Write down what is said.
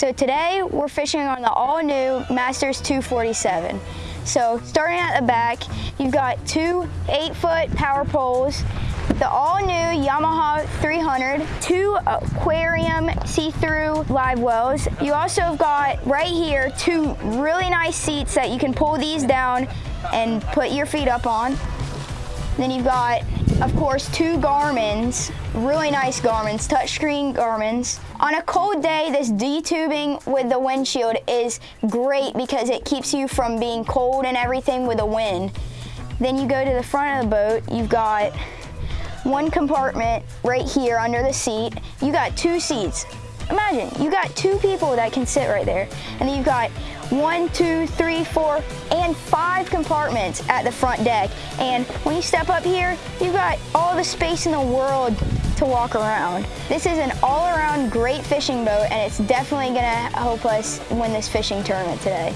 So today we're fishing on the all new Masters 247. So starting at the back, you've got two eight foot power poles, the all new Yamaha 300, two aquarium see-through live wells. You also have got right here two really nice seats that you can pull these down and put your feet up on. Then you've got, of course, two Garmin's, really nice Garmin's, touchscreen Garmin's. On a cold day, this D-tubing with the windshield is great because it keeps you from being cold and everything with the wind. Then you go to the front of the boat, you've got one compartment right here under the seat. You got two seats. Imagine, you got two people that can sit right there. And you've got one, two, three, four, and five compartments at the front deck. And when you step up here, you've got all the space in the world to walk around. This is an all-around great fishing boat and it's definitely gonna help us win this fishing tournament today.